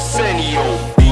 Arsenio.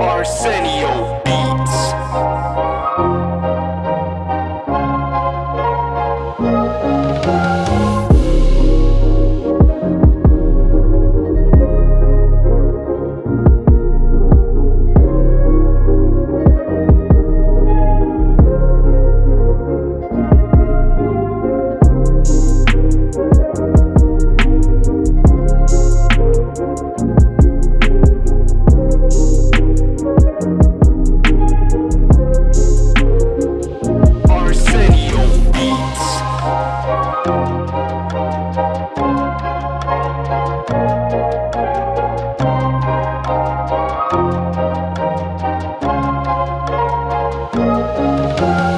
Arsenio Beats. thank you.